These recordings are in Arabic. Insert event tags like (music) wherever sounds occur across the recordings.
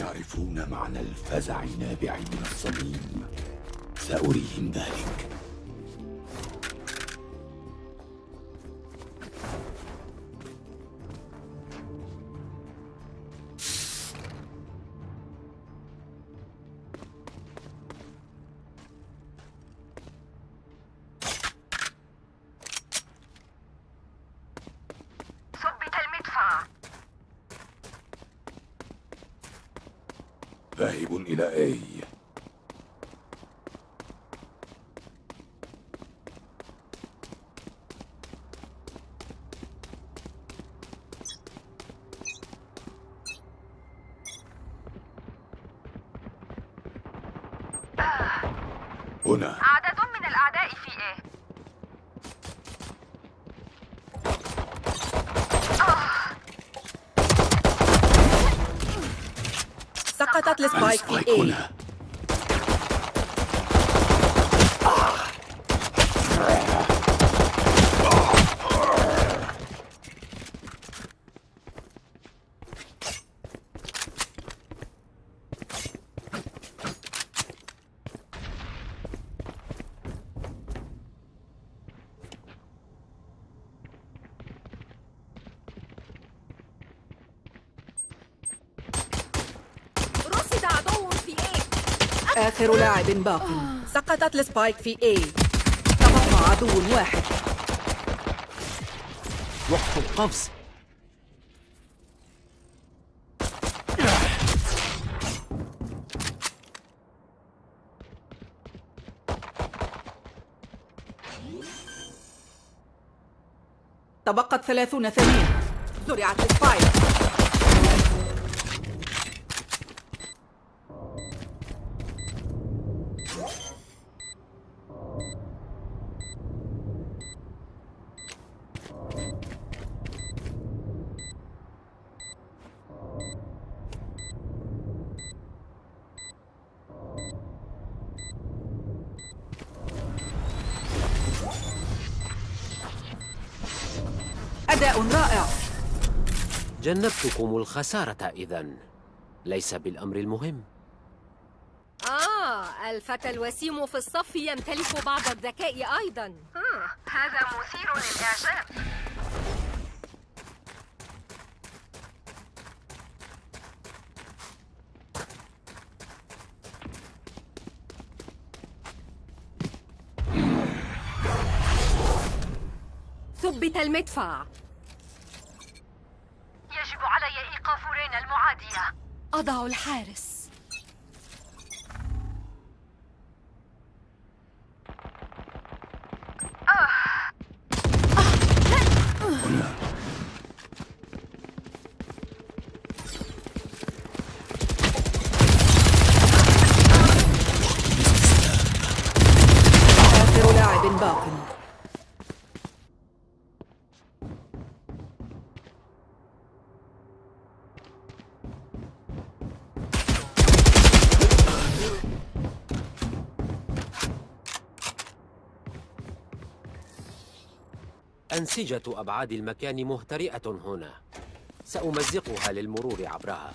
يعرفون معنى الفزع النابع من الصميم؟ سأريهم ذلك سقطت السبايك في السبايك اي هنا رصد عدو في إيه آخر لاعب باق. سقطت السبايك في اي تبقى عدو واحد. وقت القفز. تبقت ثلاثون ثانية زرعت السبايك. أداء رائع. جنبتكم الخسارة إذا ليس بالأمر المهم. آه الفتى الوسيم في الصف يمتلك بعض الذكاء أيضا. مم، هذا مثير للإعجاب. ثبت المدفع. اضع الحارس آخر لاعب باق أنسجة أبعاد المكان مهترئة هنا. سأمزقها للمرور عبرها.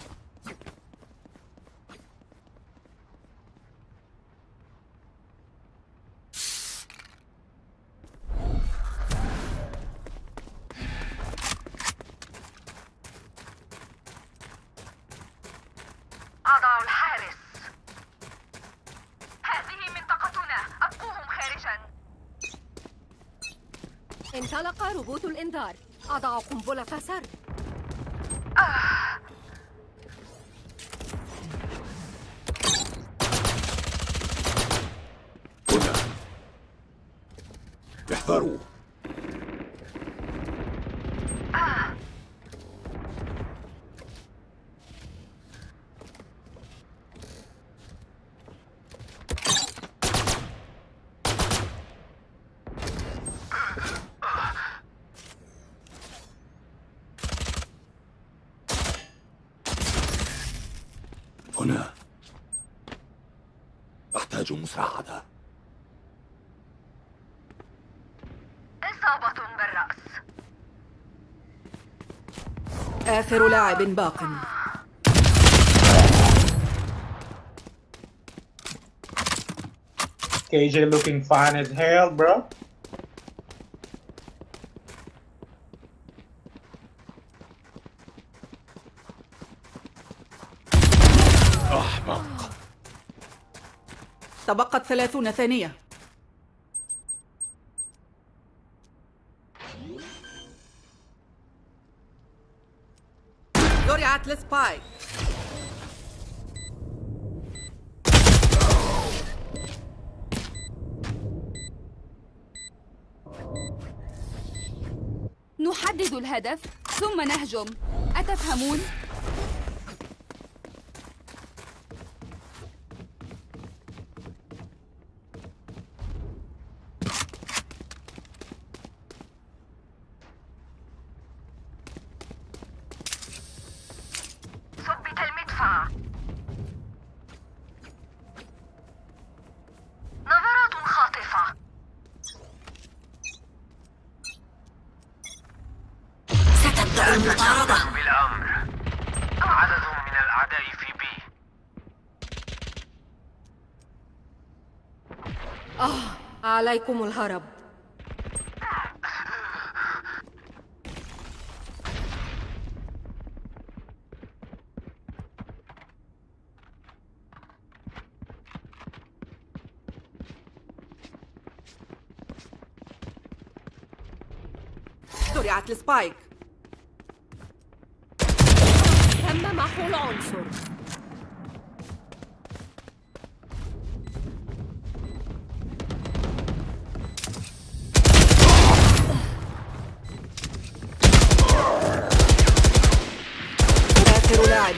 اضع قنبله مزاجه مساعدة إصابة بالرأس آخر لاعب باق KJ looking fine as hell, bro. تبقت ثلاثون ثانية. زرعت لسبايك نحدد الهدف ثم نهجم. أتفهمون؟ عليكم الهرب. زرعت لسبايك تم محو العنصر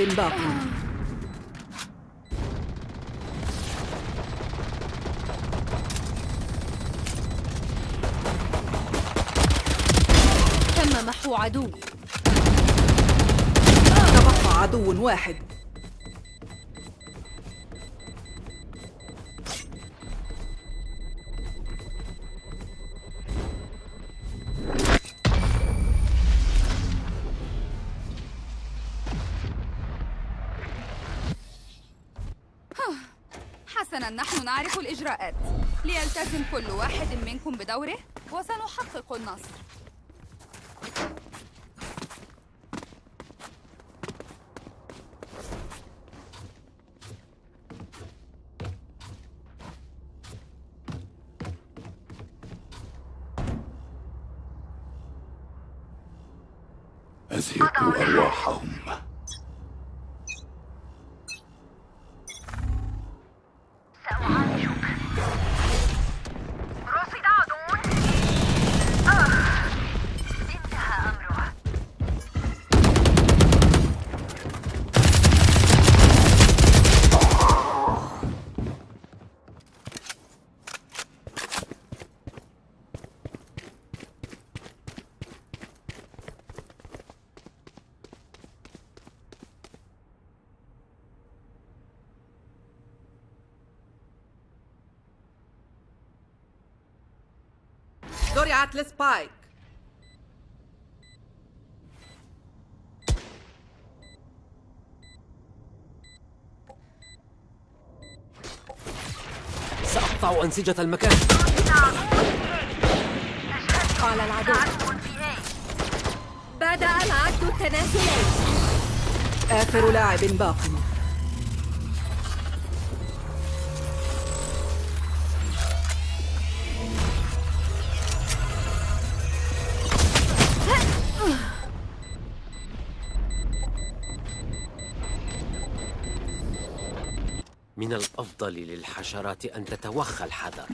باقي تم محو عدو. تبقى عدو واحد. نعرف الإجراءات. ليلتزم كل واحد منكم بدوره وسنحقق النصر. زرعت لسبايك سأقطع أنسجة المكان. قال العدو. بدأ العد التنازلي. آخر لاعب باقي من الأفضل للحشرات أن تتوخى الحذر.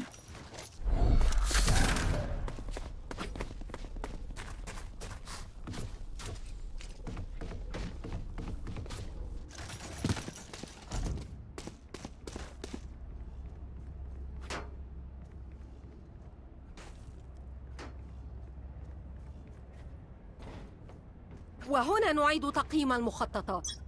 وهنا نعيد تقييم المخططات.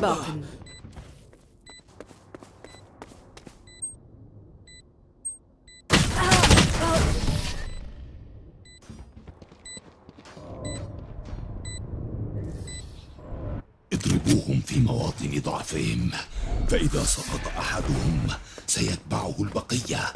باق اضربوهم في مواطن ضعفهم فإذا سقط أحدهم سيتبعه البقية.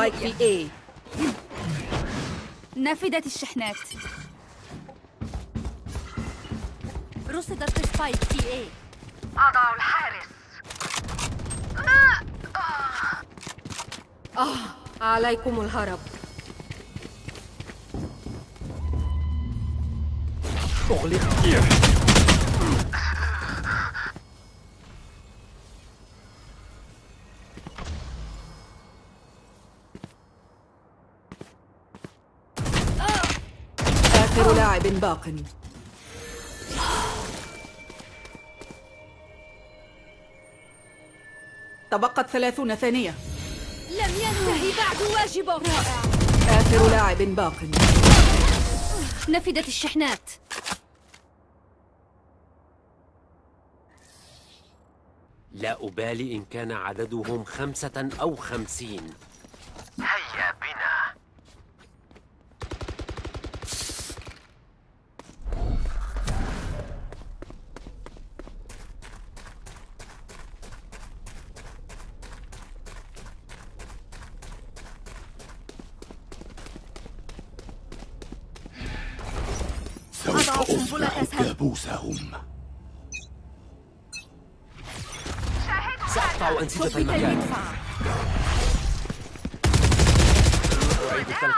ال spike في A. نفدت الشحنات. رصدت spike في A أضع الحارس. عليكم الهرب. أغلق آخر لاعب باق. تبقت ثلاثون ثانية. لم ينتهي بعد واجبه رائع. آخر لاعب باق. نفدت الشحنات. لا أبالي إن كان عددهم خمسة أو خمسين.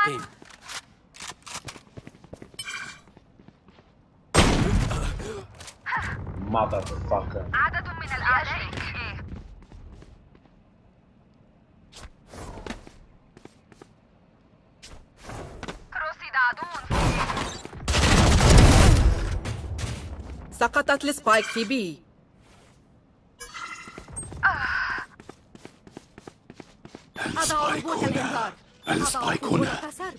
التلقيم Motherfucker. عدد من الأعداء. رصد عدو سقطت السبايك في B أضع ال spike هنا. الإنذار. ال spike أضع هنا قنبلة سرب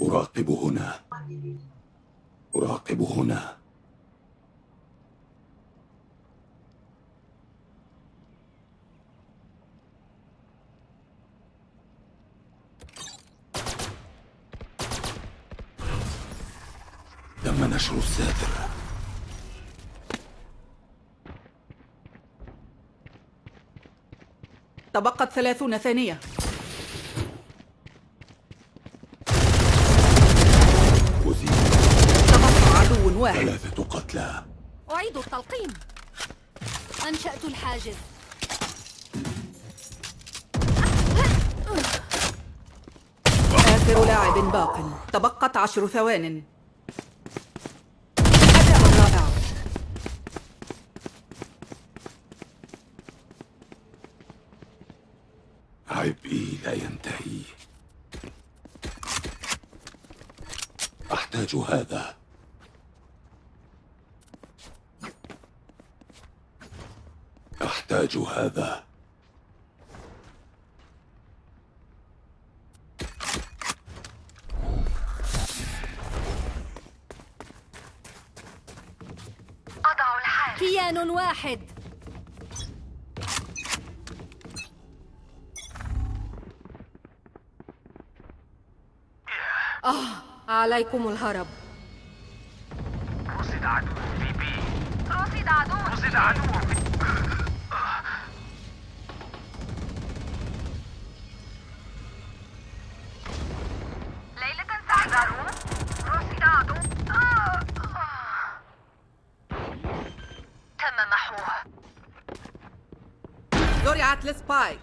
أراقب هنا أراقب هنا تم نشر الساتر. تبقت ثلاثون ثانية أزيل تبقى عدو واحد. ثلاثة قتلى. أعيد التلقيم. أنشأت الحاجز. آخر لاعب باق. تبقت عشر ثوان. أداء رائع عبئي لا ينتهي. أحتاج هذا. أحتاج هذا. أضع الحارس كيان واحد. عليكم الهرب. رصد عدو في بي. رصد عدو. رصد عدو. في زرعت السبايك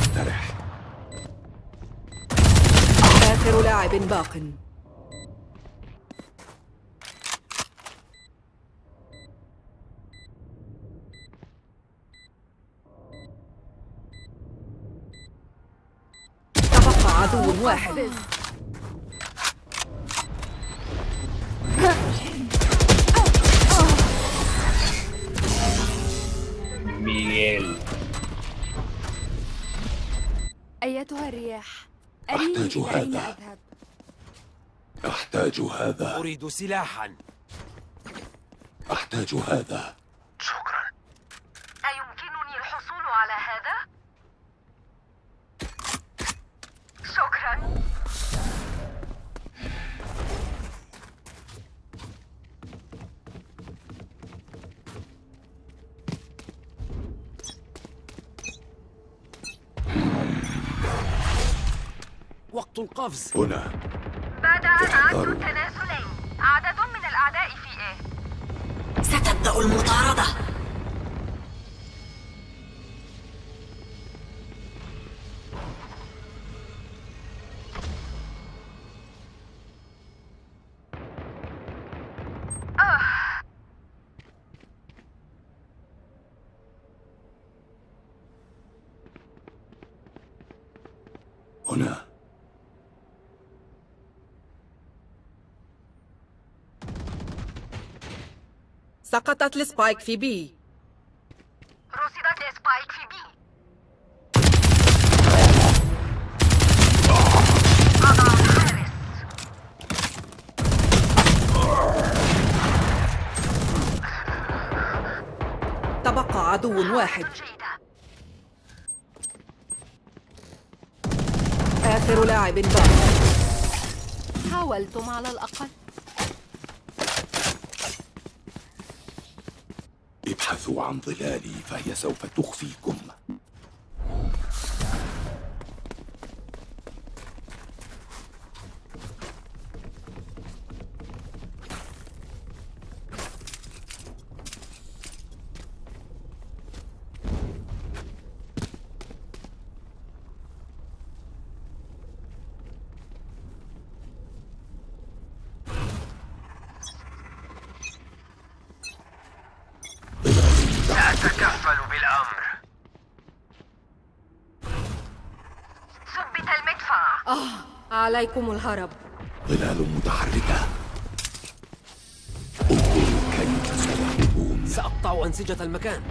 استرح آخر لاعب باق. تبقى عدو واحد. الرياح أحتاج هذا. أذهب أحتاج هذا. أريد سلاحا. أحتاج هذا شكرا أيمكنني الحصول على هذا؟ شكرا وقت القفز هنا بدأ احذروا. التنازلي عدد من الأعداء في إيه؟ ستبدأ المطاردة سقطت ال spike في B. رصدت ال spike في B. تبقى عدو واحد. آخر لاعب باق حاولتم على الأقل. ابحثوا عن ظلالي فهي سوف تخفيكم. عليكم الهرب. ظلال متحركة. انظروا كيف سيهربون سأقطع أنسجة المكان.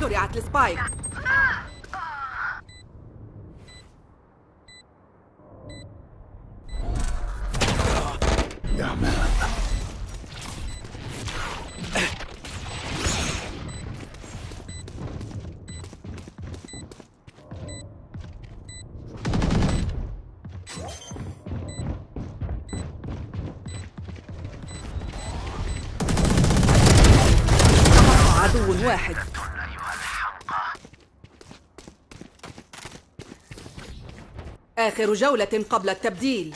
زرعت السبايك واحد. آخر جولة قبل التبديل.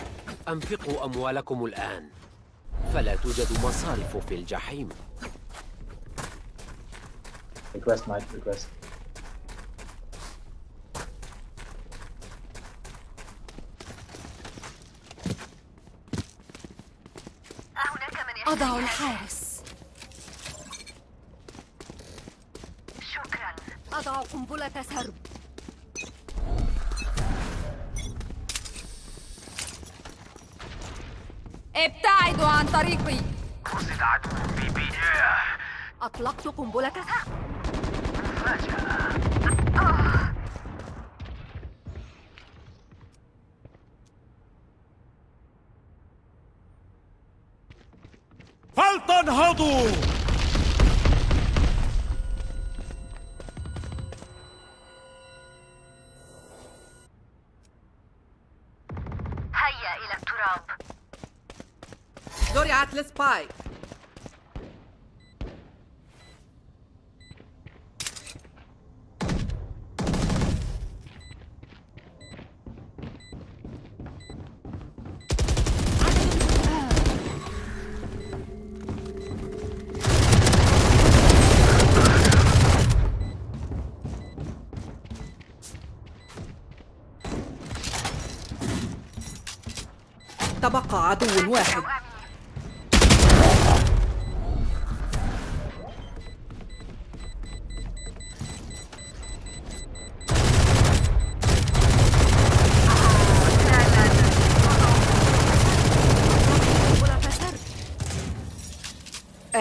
أنفقوا أموالكم الآن. فلا توجد مصارف في الجحيم. Request, Mike, request. أهناك من أضع الحارس شكرا أضع قنبلة سرب ابتعدوا عن طريقي. رصد عدو في بي أطلقت قنبلة. سرب فلتنهضوا. هيا إلى التراب. زرعت السبايك تبقى عدو واحد.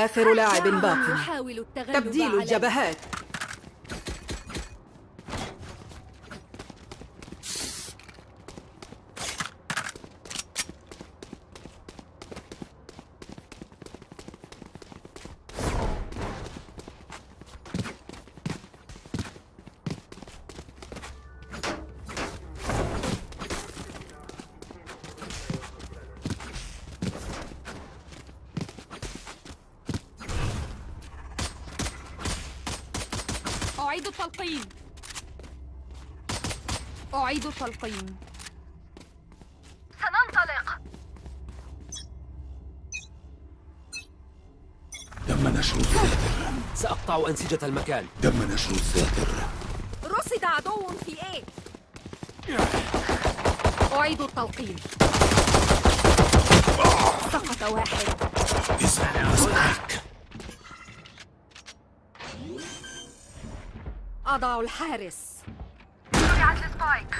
آخر لاعب باق تبديل. الجبهات أعيد التلقيم أعيد التلقيم سننطلق. تم نشر الساتر سأقطع أنسجة المكان. تم نشر الساتر رصد عدو في إيه أعيد التلقيم سقط واحد. اسمع spike أضع الحارس. زرعت ال spike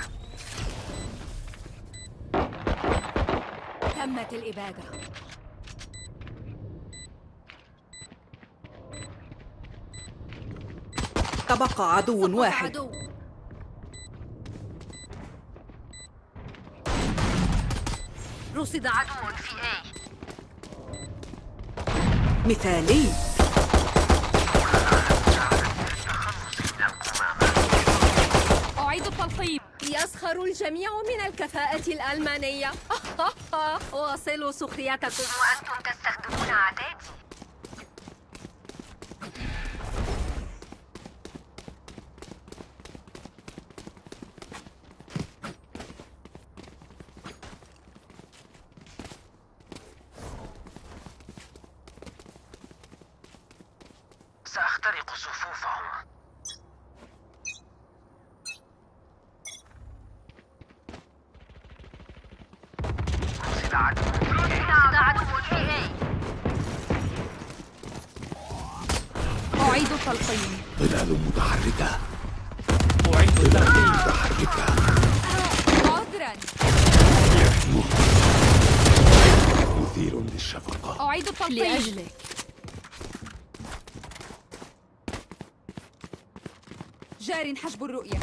تمت الإبادة. تبقى عدو واحد. عدو. رصد عدو في A. مثالي أعيد التلقيم يسخر الجميع من الكفاءة الألمانية. (laughs) واصلوا سخريتكم وأنتم تستخدمون عتادي سأخترق صفوفهم رصد عدو رصد عدو في A أعيد التلقيم ظلال متحركة أعيد التلقيم متحركة عذرا مثير للشفقة أعيد التلقيم لأجلك الرؤية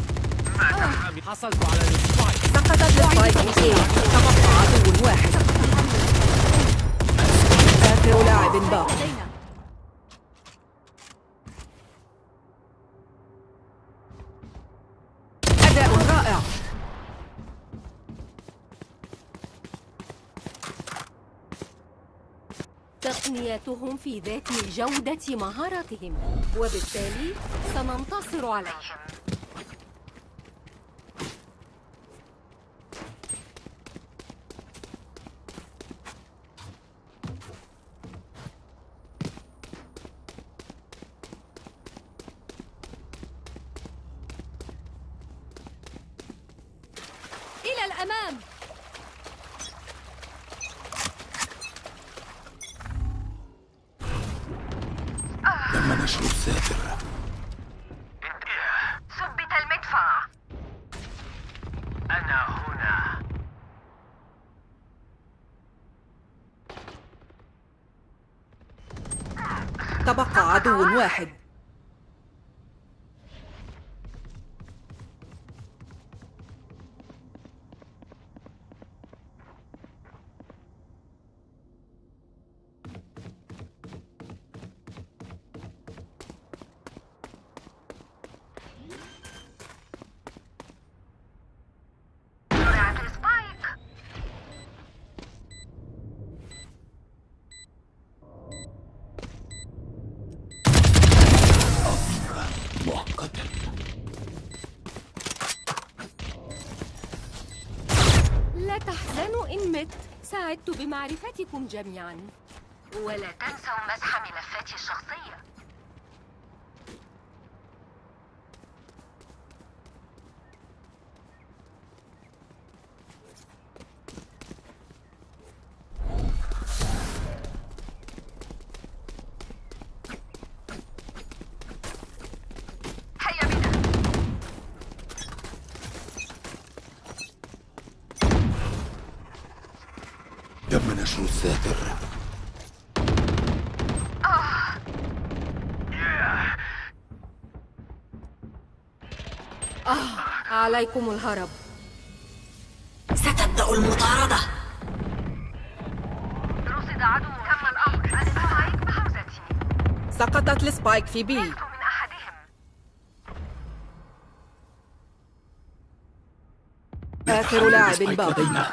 حصلت على ال spike سقطت ال spike تبقى عدو واحد آخر لاعب باق أداء رائع. تقنياتهم في ذات جودة مهاراتهم. وبالتالي سننتصر عليهم إلى الأمام تم نشر الساتر ثبت المدفع أنا هنا تبقى عدو واحد. سعدت بمعرفتكم جميعا. ولا تنسوا مسح ملفاتي الشخصية هيا بنا تم نشر الساتر عليكم الهرب. ستبدأ المطاردة. رصد عدو. تم الأمر. ال spike بحوزتي سقطت ال spike في B. آخر لاعب باقي لدينا.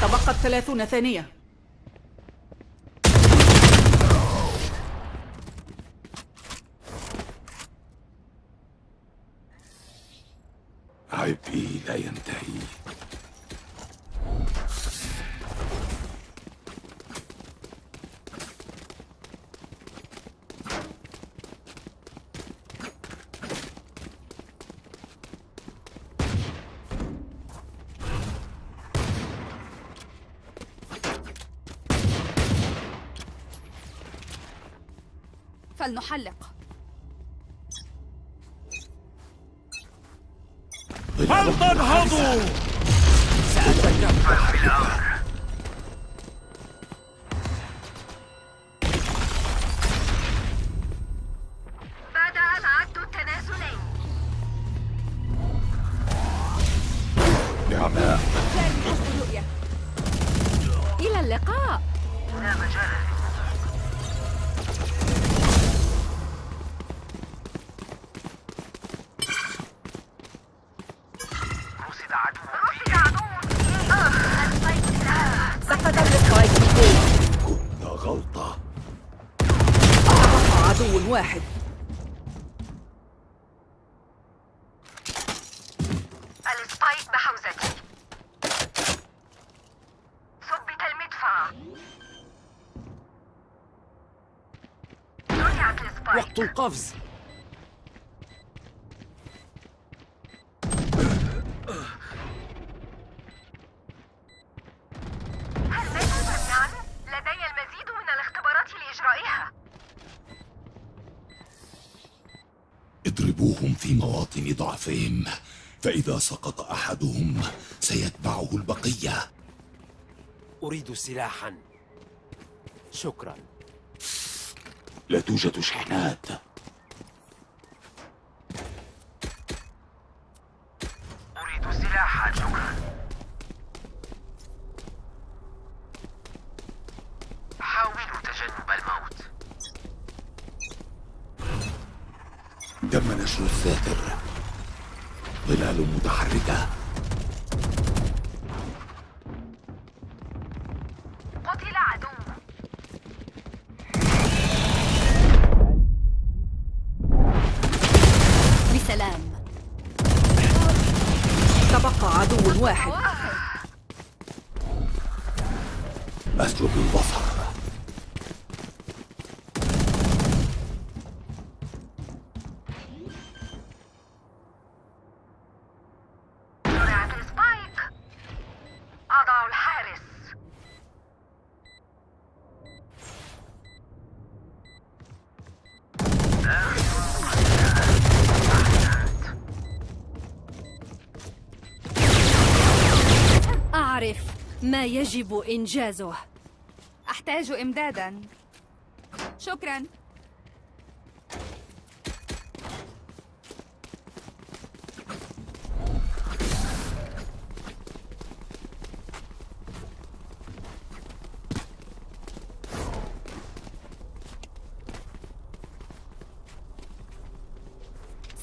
تبقت ثلاثون ثانية عبئي لا ينتهي فلنحلق. هل تنهضوا بدأ الاختبارات لإجرائها. اضربوهم في مواطن ضعفهم فإذا سقط أحدهم سيتبعه البقية. أريد سلاحا. شكرا. لا توجد شحنات. أريد سلاحا شكرا حاولوا تجنب الموت. تم نشر الساتر ظلال متحركة. أسلب البصر. أعرف ما يجب إنجازه. أحتاج إمدادا. شكرا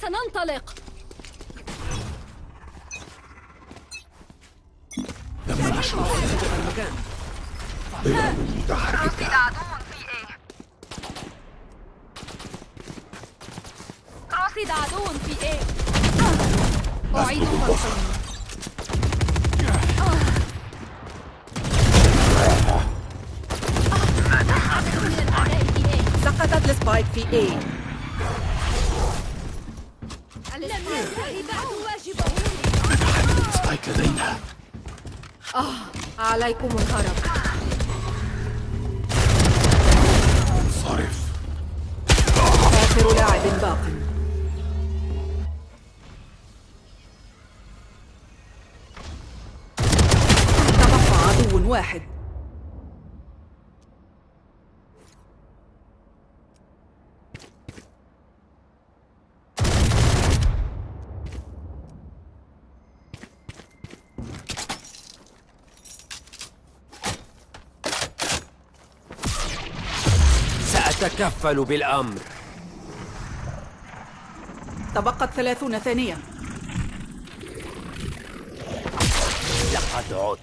سننطلق تم نشر الساتر المكان ظلال متحركة رصد عدو في إيه رصد عدو في إيه أعيد أسقط البصر مرة عدد من الأعداء في A سقطت السبايك في A لم ينتهي بعد واجبه لدينا عليكم الهرب. سأتكفل بالأمر. تبقت ثلاثون ثانية. لقد عدت.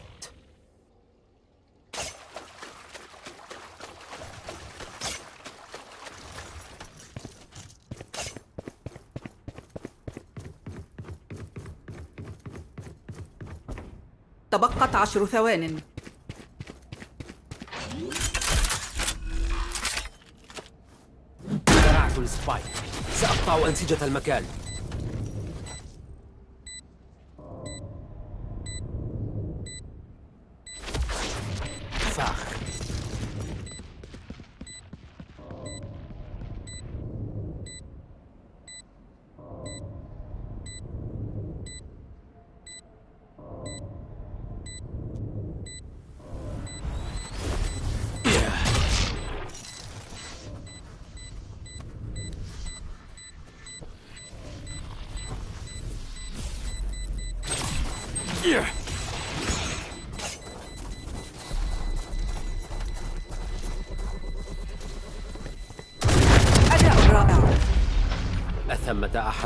تبقت عشر ثوان زرعت السبايك سأقطع أنسجة المكان.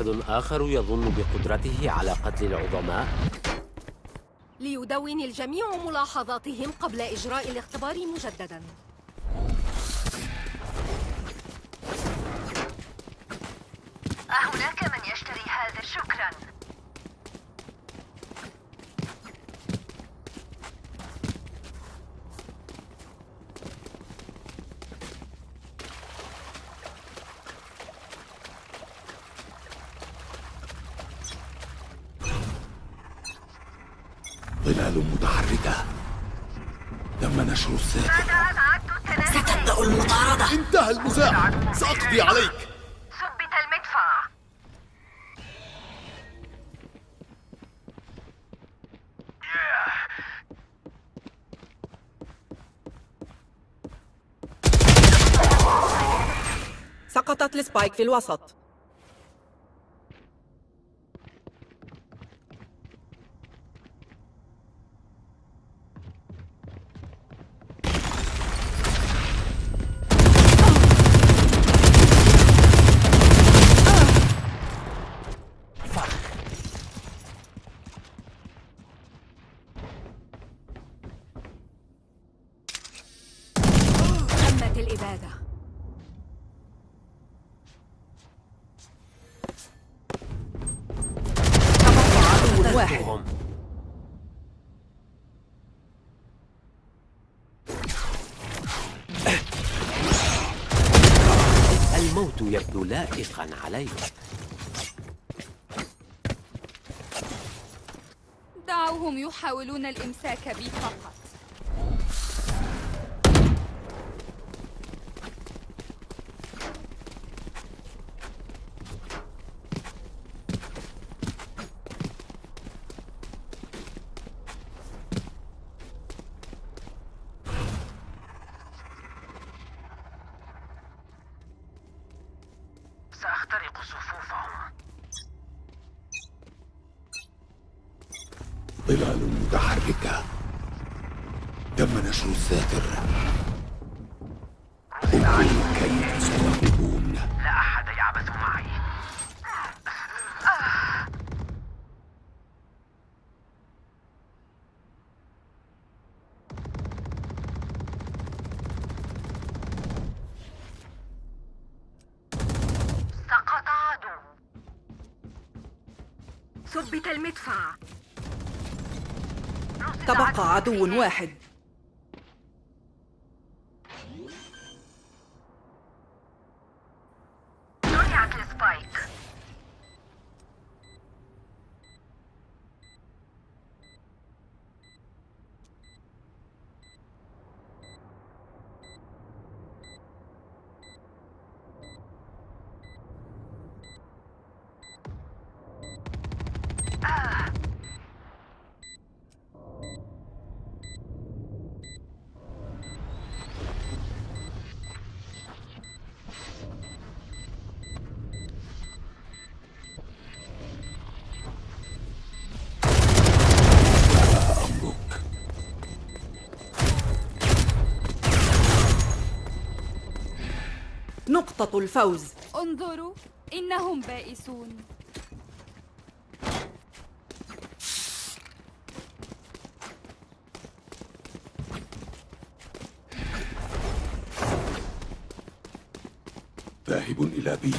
أحد آخر يظن بقدرته على قتل العظماء؟ ليدون الجميع ملاحظاتهم قبل إجراء الاختبار مجددا أهناك من يشتري هذا شكرا سأقضي عليك. ثبت المدفع. سقطت السبايك في الوسط تمت الإبادة تبقى عدو واحد. الموت يبدو لائقا عليك. دعوهم يحاولون الإمساك بي فقط سأخترق صفوفهم ظلال متحركة تم نشر الساتر انظروا كيف ستغلبون لا أحد يعبث معي ثبت المدفع. تبقى عدو واحد. نقطة الفوز. انظروا إنهم بائسون. ذاهب إلى بي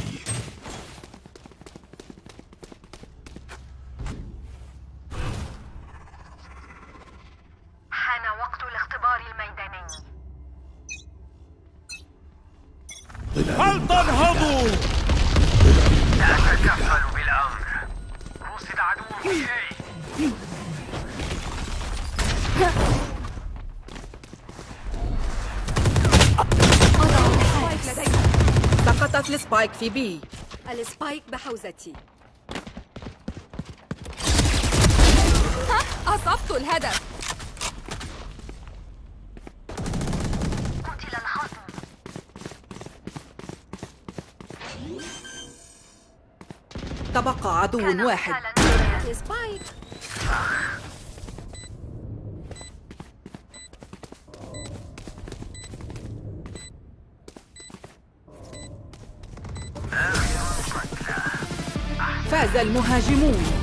في بي. السبايك بحوزتي. أصبت الهدف. قتل الخصم. تبقى عدو واحد. قتالاً. Hajimundo.